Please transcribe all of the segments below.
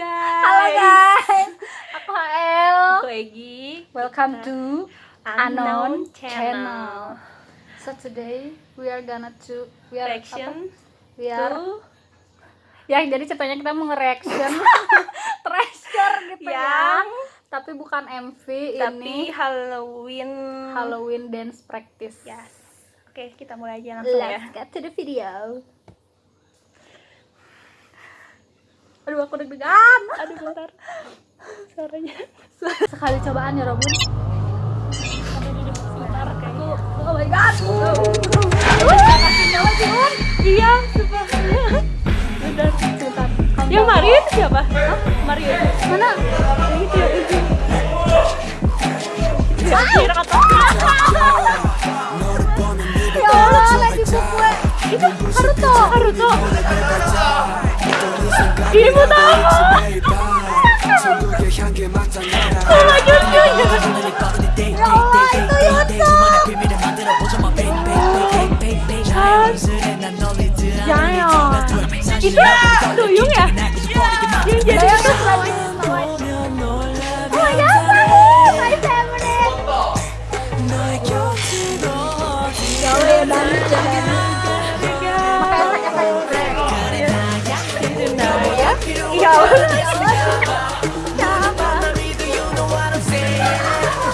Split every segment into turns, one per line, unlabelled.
guys.
Halo guys, aku HL.
Aku Egi.
Welcome to
Unknown
Unknown
Channel.
Channel. So today we are gonna to we are
Reaction
apa? We are
to
ya jadi ceritanya kita mau nge-reaction treasure gitu ya.
yang
Tapi bukan MV
tapi
ini
Halloween.
Halloween dance practice.
Yes. Oke, kita mulai aja langsung ya.
Let's get to the video. Aduh aku deg-degan.
Aduh, bentar. Suaranya.
Sekali cobaan ya
kayaknya.
Oh my god.
Iya, sumpah. Bentar.
Sebentar.
Yang Mario itu siapa? Hah? Mario.
Mana?
Yang itu yang itu. Ya, kira kata.
Ya Allah, lagi gue. Itu Haruto.
Haruto.
일보다천마교수님야이거야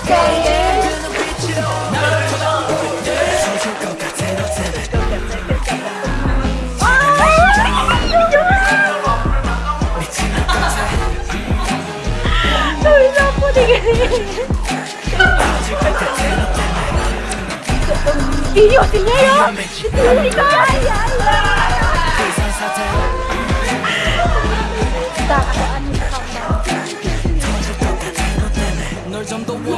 kayak
Iya. Bisa aku digini. Iya, sini ya. Sini kan.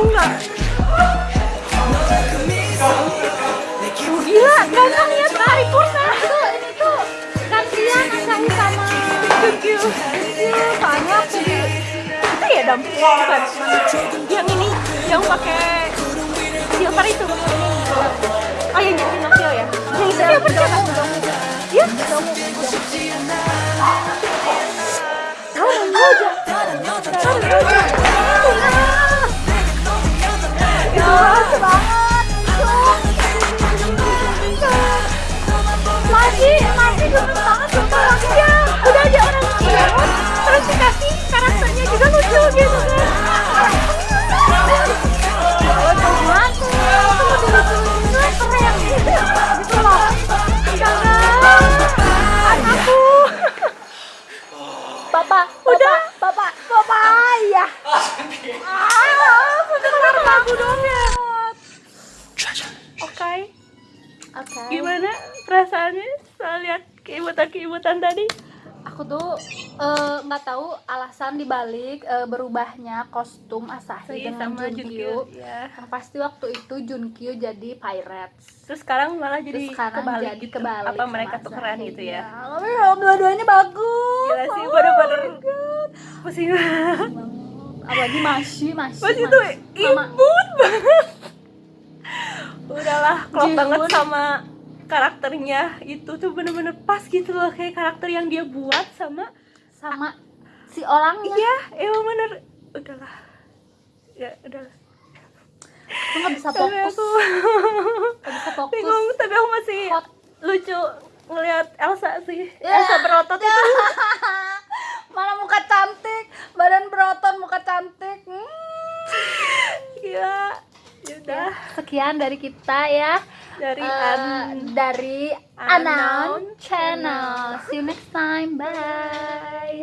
Tahu
nggak? Tuh, Gila, nggak lihat paripurna.
Itu ini tuh gantian Asahi sama
you.
soalnya aku di
Itu ya dam? Bukan. Yang ini, yang pakai silver itu. Oh yang jadi Pinocchio ya? Yang itu siapa siapa? Iya.
tahu aja. Ya,
Oke,
Oke.
gimana perasaannya setelah lihat keibutan-keibutan tadi?
Aku tuh eh, nggak tahu alasan dibalik eh, berubahnya kostum Asahi
Sih,
dengan
sama
Junkyu.
Junkyu ya.
Yang pasti waktu itu Junkyu jadi pirates.
Terus sekarang malah
Terus
jadi
sekarang
kebalik
jadi
gitu.
kebalik.
Apa mereka
Asahi.
tukeran gitu ya?
Tapi ya, dua-duanya bagus.
Gila sih,
Oh
bener-bener. Pusing banget
Apalagi masih, masih.
Pas itu
Sama-
klop banget sama karakternya itu tuh bener-bener pas gitu loh kayak karakter yang dia buat sama
sama si orangnya.
iya emang bener udahlah ya udahlah
Aku nggak bisa
tapi
fokus.
aku
Nggak bisa fokus.
bingung tapi aku masih
Hot.
lucu ngelihat Elsa sih
Ya.
Elsa berotot itu
Mana muka cantik. cantik. Hmm.
Gila. Yaudah.
Sekian dari kita ya.
Dari
Eh,
An-
dari
Unknown
Unknown Channel. See you next time. Bye.